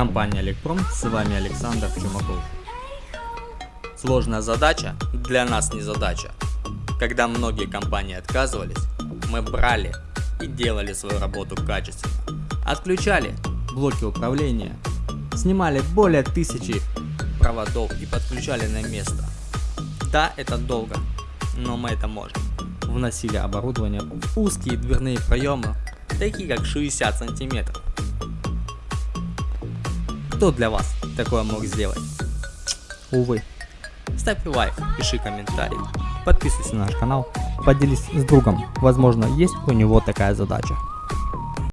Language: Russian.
Компания Электрон, с вами Александр Чумаков. Сложная задача для нас не задача. Когда многие компании отказывались, мы брали и делали свою работу качественно. Отключали блоки управления, снимали более тысячи проводов и подключали на место. Да, это долго, но мы это можем. Вносили оборудование в узкие дверные проемы, такие как 60 сантиметров. Кто для вас такое мог сделать? Увы. Ставь лайк, пиши комментарий, подписывайся на наш канал, поделись с другом, возможно есть у него такая задача.